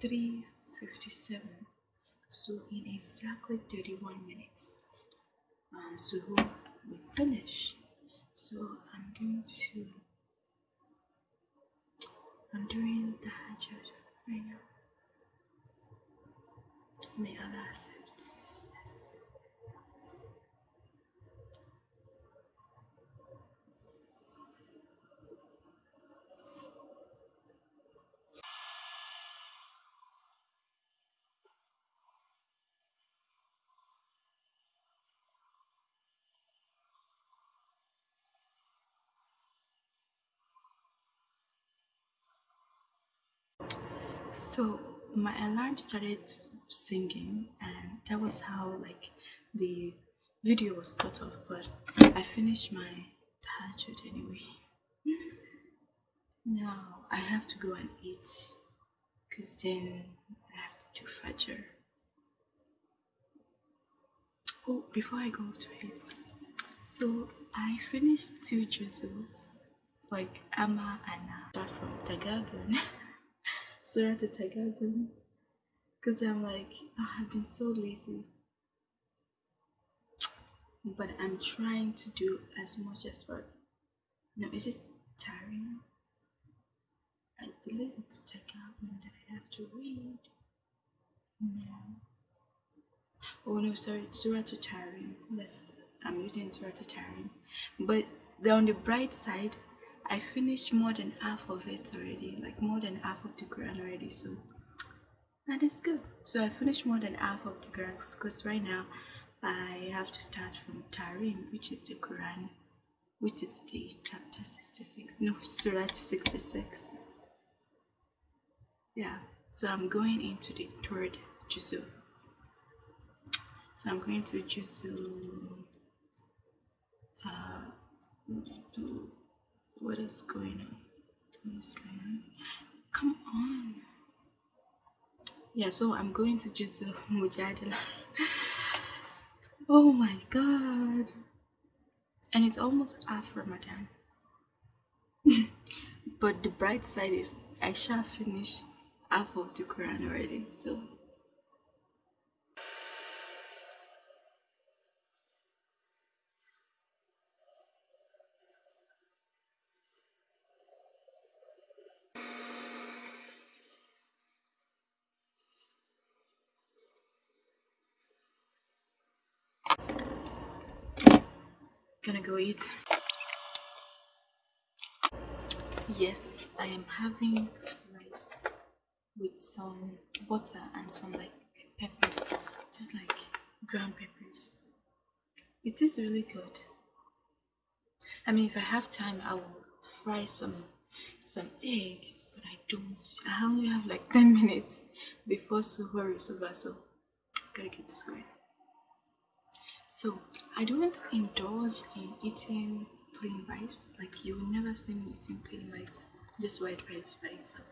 3.57 so in exactly 31 minutes uh, so we finish. So I'm going to I'm doing the hajj right now. May Allah yes. So my alarm started singing, and that was how like the video was cut off. But I finished my tahajjud anyway. Now I have to go and eat, cause then I have to do fajr. Oh, before I go to eat, so I finished two juzzles, like Amma and Start from the Tagabun. Surah to Tagabun. Because I'm like, oh, I've been so lazy. But I'm trying to do as much as for. No, is it tiring? I believe it's Tagabun that I have to read. No. Oh no, sorry, it's Surah to Tahrim. Let's, I'm reading Surah to Tahrim. But on the bright side, I finished more than half of it already, like more than half of the Quran already. So that is good. So I finished more than half of the Quran because right now I have to start from Tahrim, which is the Quran, which is the chapter 66. No, Surah 66. Yeah, so I'm going into the third Juzu. So I'm going to Juzu. Uh, what is going on? What is going on? Come on. Yeah, so I'm going to Juzu Mujadala. oh my god. And it's almost half Ramadan. but the bright side is I shall finish half of the Quran already. So gonna go eat. Yes, I am having rice with some butter and some like pepper, just like ground peppers. It is really good. I mean, if I have time, I will fry some some eggs, but I don't. I only have like 10 minutes before suhoor is over, so gotta get this going. So I don't indulge in eating plain rice. Like you will never see me eating plain rice, just white rice by itself.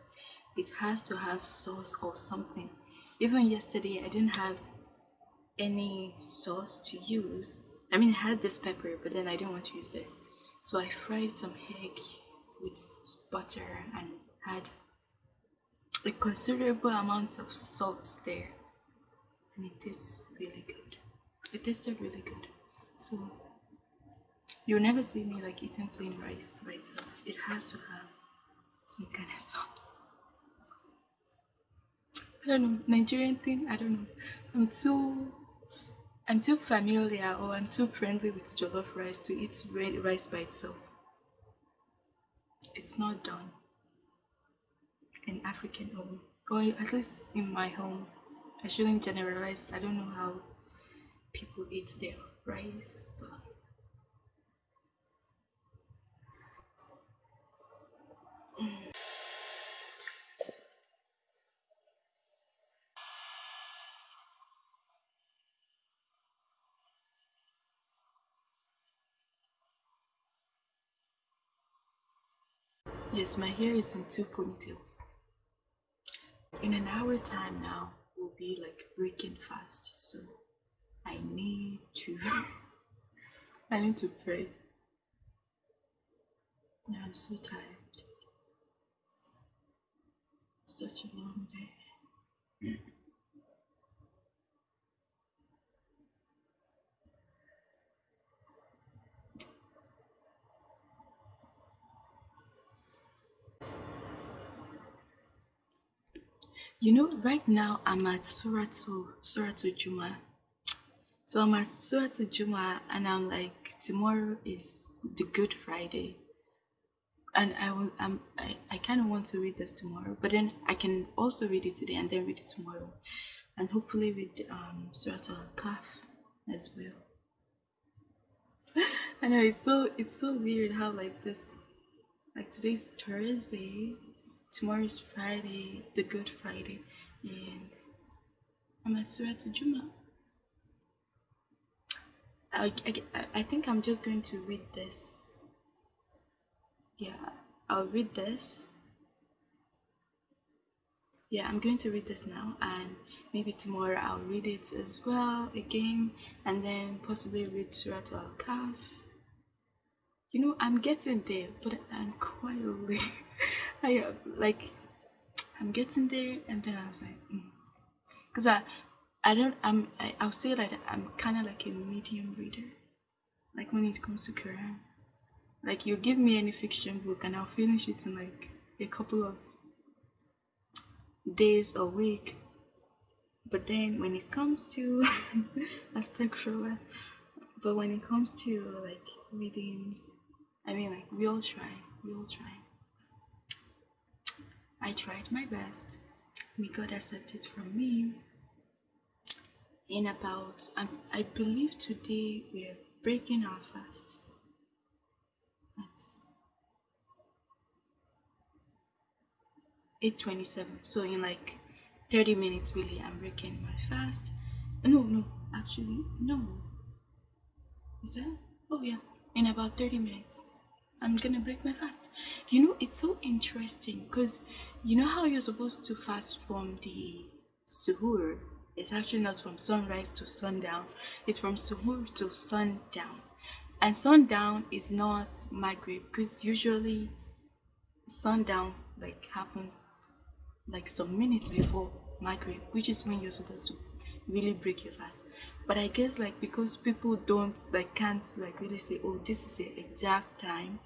It has to have sauce or something. Even yesterday, I didn't have any sauce to use. I mean, I had this pepper, but then I didn't want to use it. So I fried some egg with butter and had a considerable amount of salt there. And it tastes really good. It tasted really good. So you'll never see me like eating plain rice by itself. It has to have some kind of sauce. I don't know, Nigerian thing, I don't know. I'm too I'm too familiar or I'm too friendly with jollof rice to eat rice by itself. It's not done in African home, or at least in my home. I shouldn't generalize. I don't know how people eat their rice, but. Yes, my hair is in two ponytails. In an hour time now, we'll be like breaking fast, so I need to I need to pray. I'm so tired. Such a long day. You know, right now I'm at Suratu Suratu Juma. So I'm at Suratu Juma and I'm like tomorrow is the Good Friday. And I will I'm I, I kinda want to read this tomorrow, but then I can also read it today and then read it tomorrow. And hopefully read um Suratu Al Kahf as well. I know it's so it's so weird how like this like today's Thursday tomorrow's Friday, the Good Friday, and I'm at Surah Juma. I, I, I think I'm just going to read this. Yeah, I'll read this. Yeah, I'm going to read this now, and maybe tomorrow I'll read it as well again, and then possibly read Surah Al Kahf. You know, I'm getting there, but I'm quietly. I like, I'm getting there, and then I was like, because mm. I, I don't, I'm, I, I'll say that I'm kind of like a medium reader, like when it comes to Quran. Like you give me any fiction book, and I'll finish it in like a couple of days or week. But then when it comes to, astaghfirullah, but when it comes to like reading I mean, like, we all try. We all try. I tried my best. May God accept it from me. In about, um, I believe today we're breaking our fast. That's 8.27. So in like 30 minutes, really, I'm breaking my fast. No, no, actually, no. Is that? Oh, yeah. In about 30 minutes. I'm gonna break my fast. You know, it's so interesting because you know how you're supposed to fast from the suhoor. It's actually not from sunrise to sundown. It's from suhoor to sundown. And sundown is not maghrib because usually sundown like happens like some minutes before maghrib, which is when you're supposed to really break your fast but i guess like because people don't like can't like really say oh this is the exact time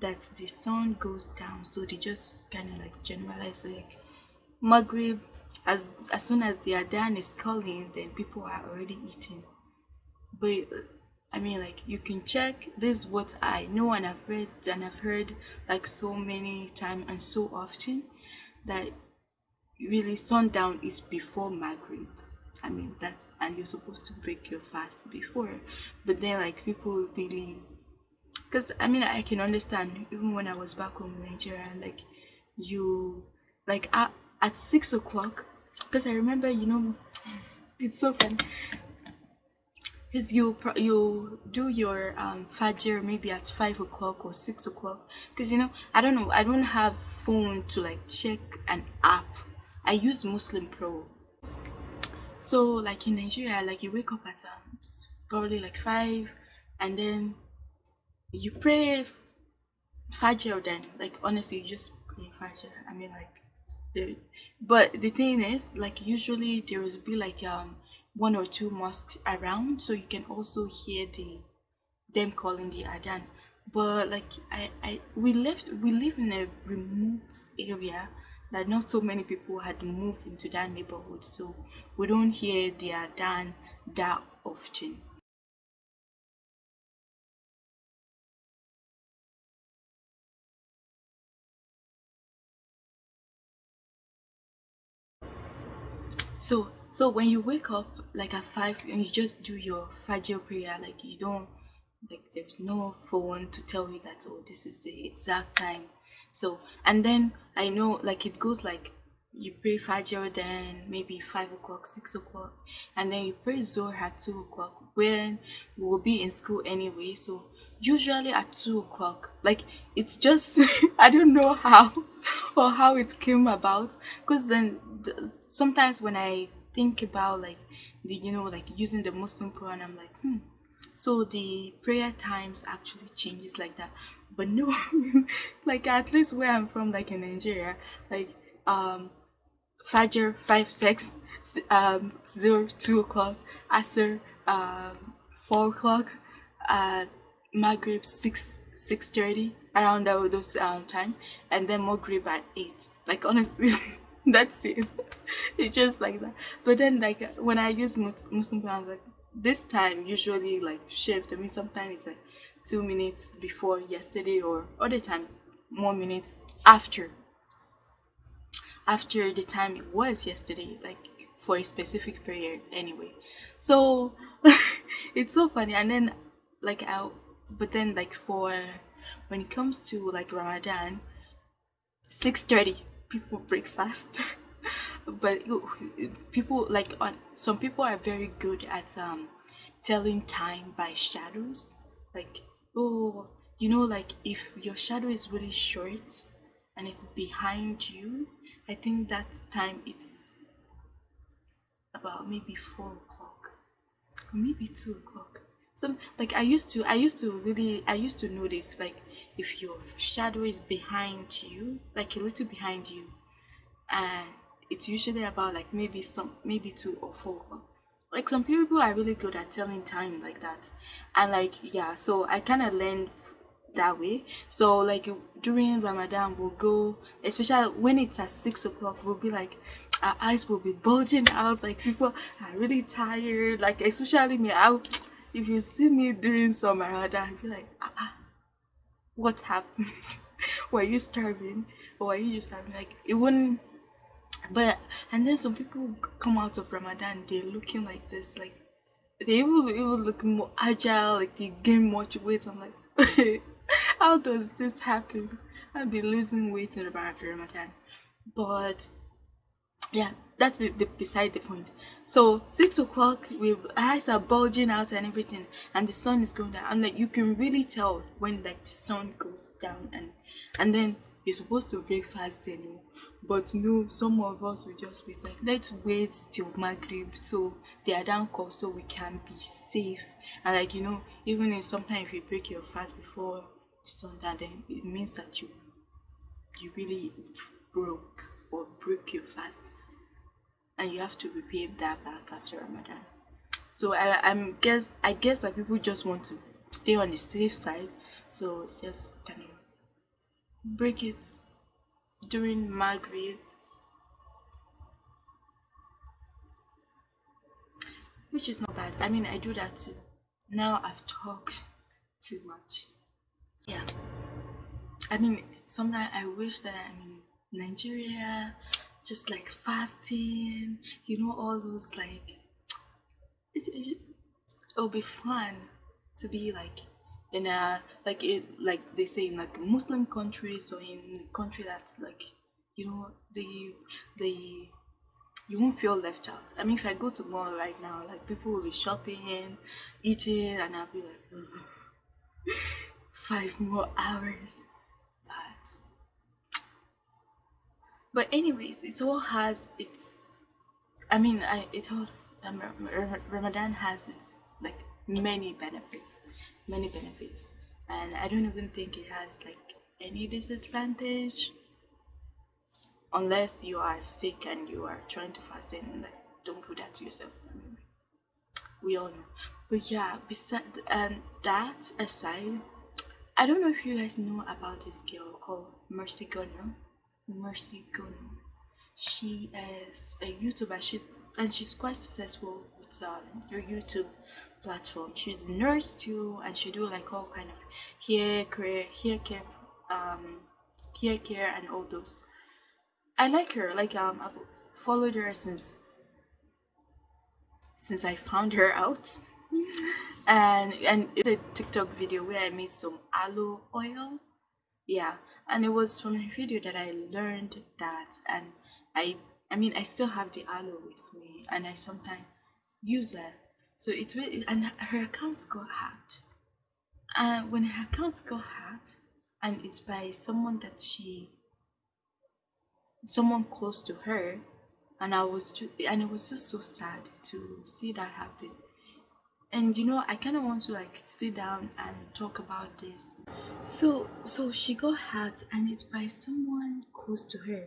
that the sun goes down so they just kind of like generalize like maghrib as as soon as the adhan is calling then people are already eating. But i mean like you can check. This is what i know and i've read and i've heard like so many times and so often that really sundown is before maghrib. I mean that and you're supposed to break your fast before. But then like people really because I mean I can understand even when I was back home in Nigeria like you like at, at six o'clock because I remember you know it's so fun because you you do your um fajr maybe at five o'clock or six o'clock because you know I don't know I don't have phone to like check an app I use Muslim Pro so like in Nigeria, like you wake up at um, probably like five, and then you pray Fajr. Then like honestly, you just pray Fajr. I mean like the, but the thing is like usually there will be like um one or two mosques around, so you can also hear the them calling the adhan. But like I, I we left we live in a remote area that not so many people had moved into that neighborhood so we don't hear they adhan that often so so when you wake up like at five and you just do your fajr prayer like you don't like there's no phone to tell you that oh this is the exact time. So and then i know like it goes like you pray Fajr then maybe 5 o'clock 6 o'clock and then you pray Zohar at 2 o'clock when we'll be in school anyway. So usually at 2 o'clock like it's just i don't know how or how it came about because then the, sometimes when i think about like the you know like using the muslim quran i'm like hmm so the prayer times actually changes like that but no like at least where i'm from like in nigeria like um Fajr five six um Zohar two o'clock, Asr um four o'clock, uh Maghrib six six thirty around those um time, and then Maghrib at eight. Like honestly, that's it. it's just like that. But then like when I use Muslim plans, like this time usually like shift. I mean sometimes it's like two minutes before yesterday or other time more minutes after after the time it was yesterday like for a specific prayer anyway so it's so funny and then like i but then like for when it comes to like ramadan 6.30 people break fast but people like on some people are very good at um telling time by shadows. Like oh you know like if your shadow is really short and it's behind you i think that time it's about maybe four o'clock. Or maybe two o'clock. Some like i used to i used to really i used to notice like if your shadow is behind you like a little behind you and it's usually about like maybe some maybe two or four. Like some people are really good at telling time like that. And like yeah so i kind of learned that way. So like during ramadan we'll go especially when it's at six o'clock we'll be like our eyes will be bulging out. Like people are really tired. Like especially me i if you see me during some ramadan i'll be like ah, ah what happened? Were you starving? Or were you just starving? Like it wouldn't but and then some people come out of ramadan they're looking like this like they even even look more agile like they gain much weight. I'm like how does this happen? I'll be losing weight in of ramadan. But yeah that's be, the, beside the point. So six o'clock we eyes are bulging out and everything and the sun is going down. And like you can really tell when like the sun goes down and and then you're supposed to break fast then oh. but no some of us will just wait like let's wait till maghrib so they are down call so we can be safe. And like you know even if sometimes if you break your fast before the sun down then it means that you you really broke or broke your fast and you have to repay that back after ramadan so i i'm guess i guess that people just want to stay on the safe side so just kind of break it during Maghrib, which is not bad. I mean, I do that too. Now I've talked too much. Yeah. I mean, sometimes I wish that I'm in Nigeria, just like fasting, you know, all those like, it, it, it'll be fun to be like in a like it like they say in like Muslim countries or in country that's like you know the the you won't feel left out. I mean, if I go to mall right now, like people will be shopping, eating, and I'll be like, mm, five more hours. But but anyways, it all has its. I mean, I it all um, Ramadan has its like many benefits many benefits and i don't even think it has like any disadvantage unless you are sick and you are trying to fast and like don't do that to yourself we all know but yeah beside and that aside i don't know if you guys know about this girl called mercy Gono. Mercy Gono. she is a youtuber. She's and she's quite successful with um, her youtube platform. She's a nurse too and she do like all kind of hair care hair care um hair care and all those. I like her. Like um i've followed her since since i found her out. And and the tiktok video where i made some aloe oil yeah and it was from a video that i learned that and i i mean i still have the aloe with me and i sometimes use it so it's really and her account got hacked. And when her account got hacked, and it's by someone that she, someone close to her, and I was just, and it was just so sad to see that happen. And you know, I kind of want to like sit down and talk about this. So, so she got hacked, and it's by someone close to her.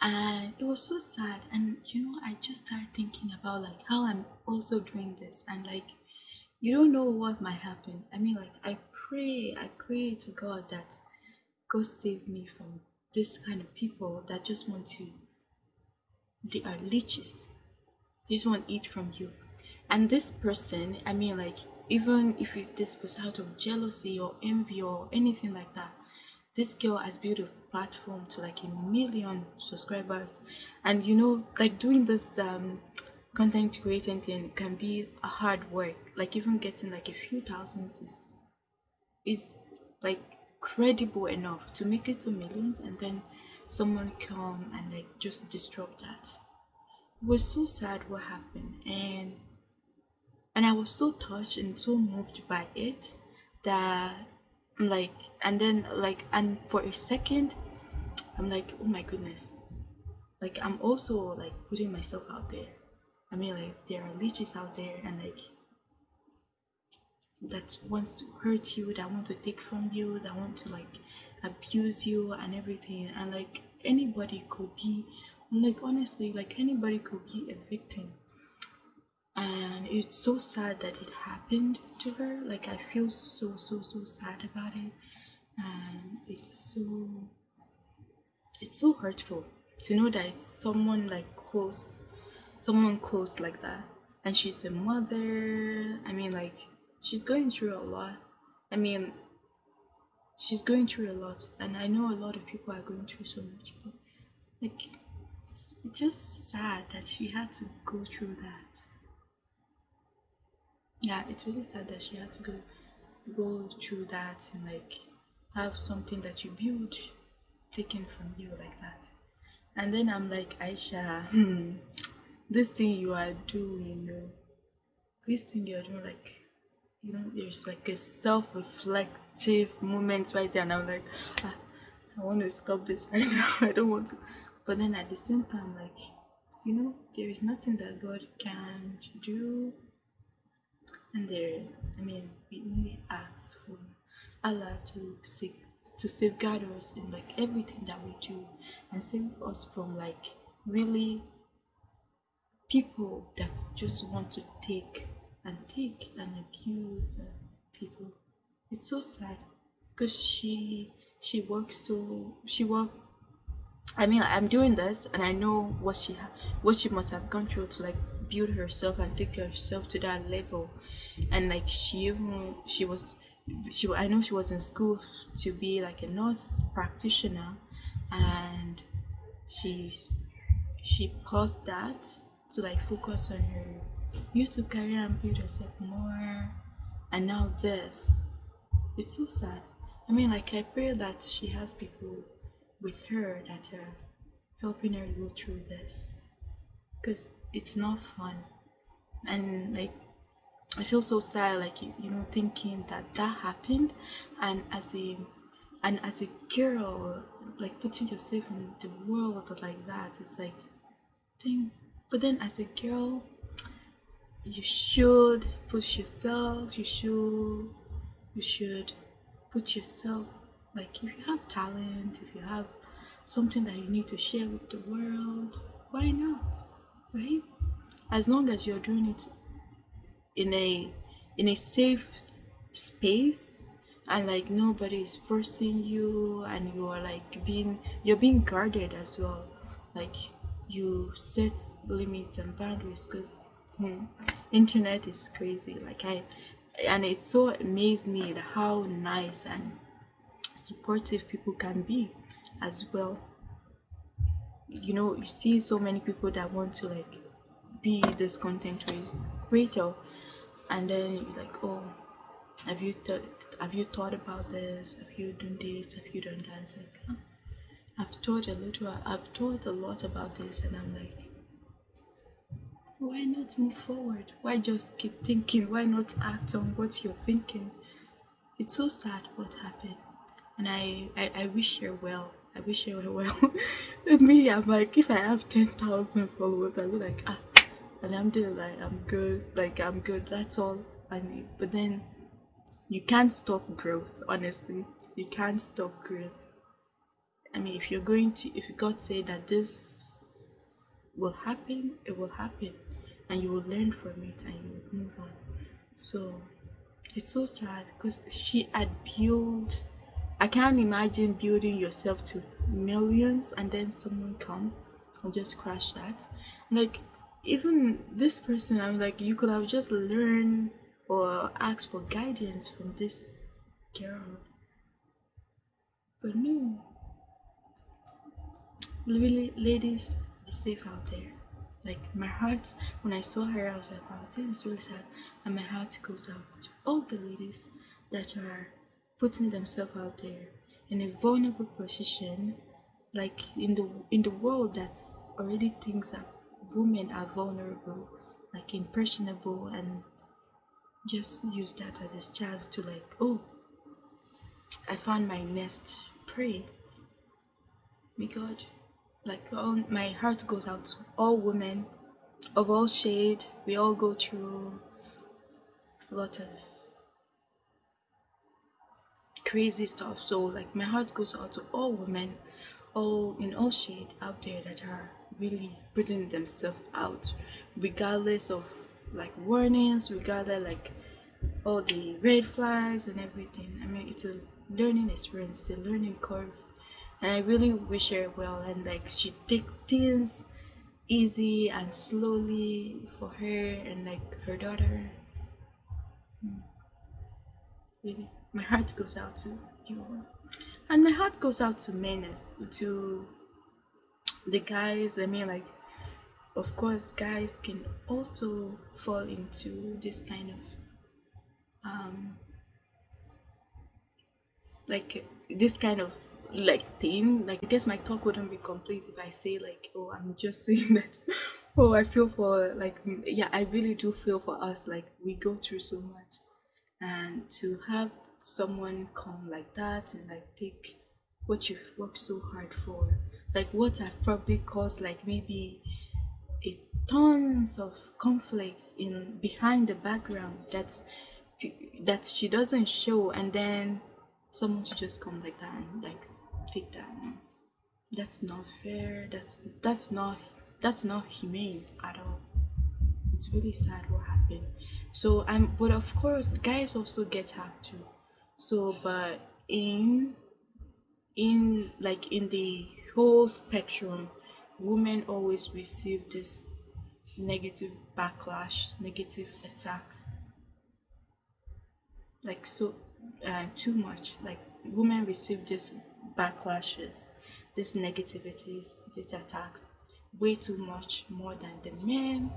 and it was so sad and you know i just started thinking about like how i'm also doing this and like you don't know what might happen i mean like i pray i pray to god that god save me from this kind of people that just want to they are leeches they just want to eat from you and this person i mean like even if this was out of jealousy or envy or anything like that this girl has built a platform to like a million subscribers. And you know like doing this um content creating thing can be a hard work. Like even getting like a few thousands is is like credible enough to make it to millions and then someone come and like just disrupt that. It was so sad what happened. And and i was so touched and so moved by it that I'm like and then like and for a second i'm like oh my goodness. Like i'm also like putting myself out there. I mean like there are leeches out there and like that wants to hurt you that want to take from you that want to like abuse you and everything. And like anybody could be like honestly like anybody could be a victim and it's so sad that it happened to her. Like i feel so so so sad about it. And it's so it's so hurtful to know that it's someone like close someone close like that. And she's a mother. I mean like she's going through a lot. I mean she's going through a lot. And i know a lot of people are going through so much but like it's, it's just sad that she had to go through that yeah it's really sad that she had to go go through that and like have something that you build taken from you like that. And then i'm like aisha hmm, this thing you are doing this thing you're doing like you know there's like a self-reflective moment right there and i'm like ah, i want to stop this right now. I don't want to. But then at the same time like you know there is nothing that god can do and there i mean we only ask for allah to seek to safeguard us in like everything that we do and save us from like really people that just want to take and take and abuse uh, people. It's so sad because she she works so she work i mean i'm doing this and i know what she ha- what she must have gone through to like build herself and take herself to that level. And like she even she was she i know she was in school to be like a nurse practitioner. And she she paused that to like focus on her youtube career and build herself more. And now this it's so sad. I mean like i pray that she has people with her that are helping her go through this. Because it's not fun. And like i feel so sad like you, know thinking that that happened. And as a and as a girl like putting yourself in the world like that it's like dang. But then as a girl you should push yourself you should you should put yourself like if you have talent if you have something that you need to share with the world why not right? As long as you're doing it in a in a safe space and like nobody is forcing you and you are like being you're being guarded as well. Like you set limits and boundaries because hmm, internet is crazy. Like i and it so amazed me how nice and supportive people can be as well you know you see so many people that want to like be this content creator and then you're like oh have you th- have you thought about this? Have you done this? Have you done that? Like i've thought a little i've thought a lot about this and i'm like why not move forward? Why just keep thinking? Why not act on what you're thinking? It's so sad what happened and i i, I wish her well I wish you were well. me, I'm like, if I have 10,000 followers, I'll be like, ah, and I'm doing like, I'm good, like, I'm good, that's all I need. But then, you can't stop growth, honestly. You can't stop growth. I mean, if you're going to, if God say that this will happen, it will happen, and you will learn from it and you will move on. So it's so sad because she had built. I can't imagine building yourself to millions and then someone come and just crash that. Like even this person, I'm like, you could have just learned or asked for guidance from this girl. But no, really ladies be safe out there like my heart when i saw her i was like wow this is really sad and my heart goes out to all the ladies that are putting themselves out there in a vulnerable position like in the in the world that's already thinks that women are vulnerable like impressionable and just use that as a chance to like oh i found my nest. Pray. May god like all my heart goes out to all women of all shade. We all go through a lot of crazy stuff so like my heart goes out to all women all in all shade out there that are really putting themselves out regardless of like warnings regardless like all the red flags and everything i mean it's a learning experience a learning curve and I really wish her well and like she take things easy and slowly for her and like her daughter. Hmm. Really, my heart goes out to you, and my heart goes out to men to the guys. I mean, like, of course, guys can also fall into this kind of um like this kind of like thing. Like i guess my talk wouldn't be complete if i say like oh i'm just saying that oh i feel for like yeah i really do feel for us. Like we go through so much and to have someone come like that and like take what you've worked so hard for. Like what have probably caused like maybe a tons of conflicts in behind the background that that she doesn't show and then someone to just come like that and like take that that's not fair. That's that's not that's not humane at all. It's really sad what happened so i'm but of course guys also get hacked too. So but in in like in the whole spectrum women always receive this negative backlash negative attacks. Like so uh, too much. Like women receive this backlashes these negativities these attacks way too much more than the men.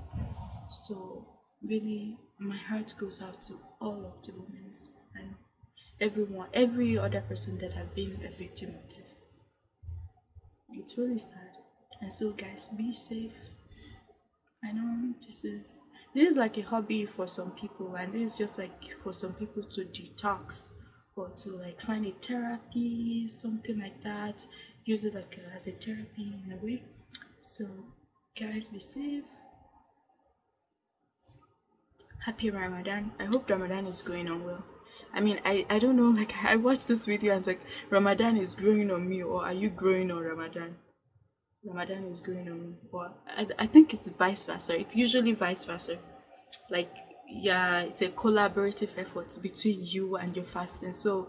So really my heart goes out to all of the women and everyone every other person that have been a victim of this. It's really sad. And so guys be safe. I know this is this is like a hobby for some people and this is just like for some people to detox or to like find a therapy something like that. Use it like a, as a therapy in a way. So guys be safe happy ramadan i hope ramadan is going on well i mean i i don't know like i watched this video and it's like ramadan is growing on me or are you growing on ramadan Ramadan is growing on, but I, I think it's vice versa. It's usually vice versa. Like, yeah, it's a collaborative effort between you and your fasting. So,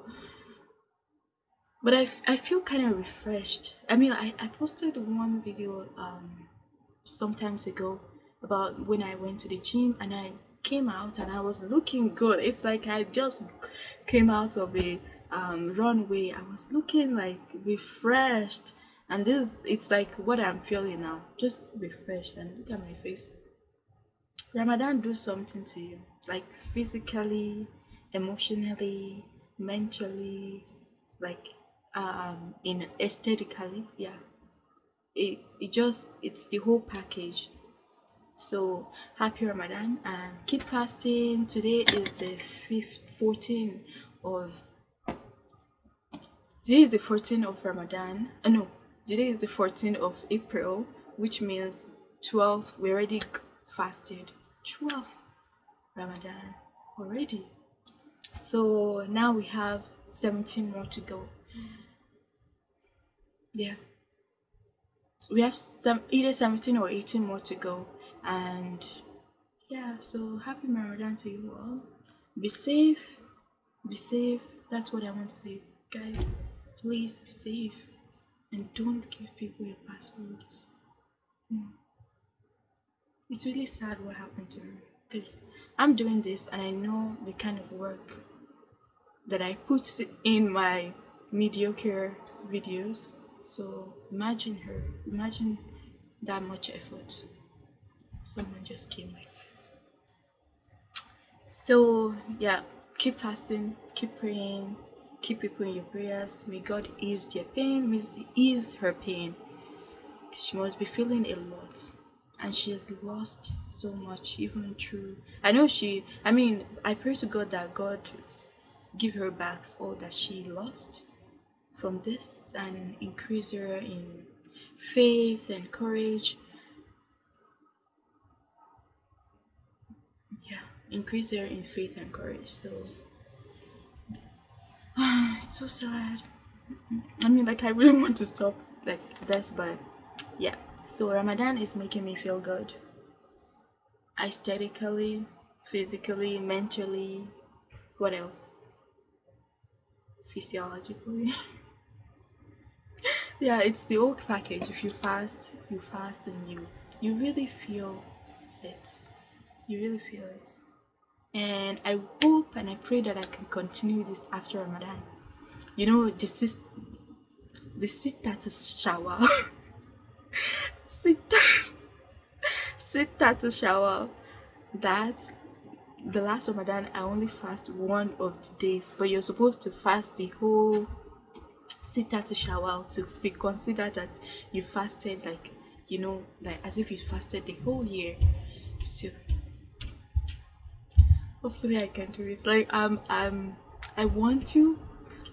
but I, I feel kind of refreshed. I mean, I, I posted one video um some times ago about when I went to the gym and I came out and I was looking good. It's like I just came out of a um, runway. I was looking like refreshed. And this it's like what i'm feeling now. Just refreshed. And look at my face. Ramadan do something to you. Like physically emotionally mentally like um in aesthetically yeah. It, it just it's the whole package so happy ramadan and keep fasting today is the 5th 14 of today is the 14th of ramadan uh, no Today is the 14th of April, which means 12. We already fasted 12 Ramadan already. So now we have 17 more to go. yeah we have some either 17 or 18 more to go and yeah so happy ramadan to you all. Be safe. Be safe. That's what i want to say. Guys please be safe. And don't give people your passwords. Mm. it's really sad what happened to her. Because i'm doing this and i know the kind of work that i put in my mediocre videos. So imagine her, imagine that much effort. Someone just came like that. So yeah, keep fasting, keep praying, keep people in your prayers. May God ease their pain, ease her pain. She must be feeling a lot. And she has lost so much, even through. I know she. I mean, I pray to God that God give her back all that she lost from this and increase her in faith and courage. Yeah, increase her in faith and courage. So it's so sad. I mean, like I really want to stop like this, but yeah. So Ramadan is making me feel good, aesthetically, physically, mentally. What else? Physiologically. yeah it's the old package if you fast you fast and you you really feel it you really feel it. And i hope and i pray that i can continue this after ramadan. You know this is the sita to shower. Sita sita to shower. That the last ramadan i only fast one of the days but you're supposed to fast the whole sitta to shawwal to be considered as you fasted like you know like as if you fasted the whole year. So hopefully i can do it. Like um um i want to.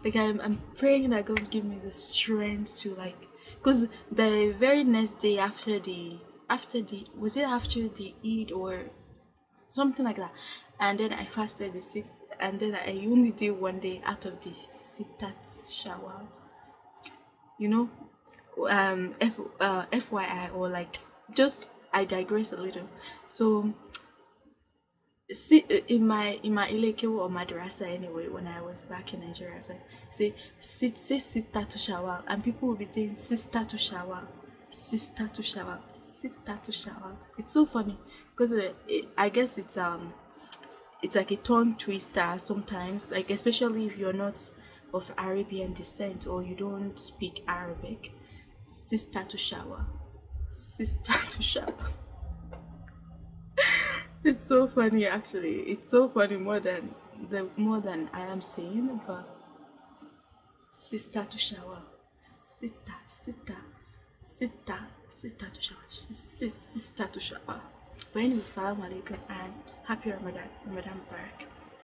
Like i'm, I'm praying that god give me the strength to like because the very next day after the after the was it after the eid or something like that? And then i fasted the sit and then i only did one day out of the sitat shawwal. You know? Um F, uh, fyi or like just i digress a little. So see in my in my ilekewu or madrasa anyway when i was back in nigeria like say sit say sister to shower and people will be saying sister to shower sister to shower sister to shower it's so funny because uh, i guess it's um it's like a tongue twister sometimes like especially if you're not of Arabian descent or you don't speak Arabic, sister to shower. Sister to shower. It's so funny actually. It's so funny more than the more than I am saying, but sister to shower. Sister, sister, sister, sister to shower. Sister to shower. But anyway, salam alaikum and happy Ramadan. Ramadan Barak.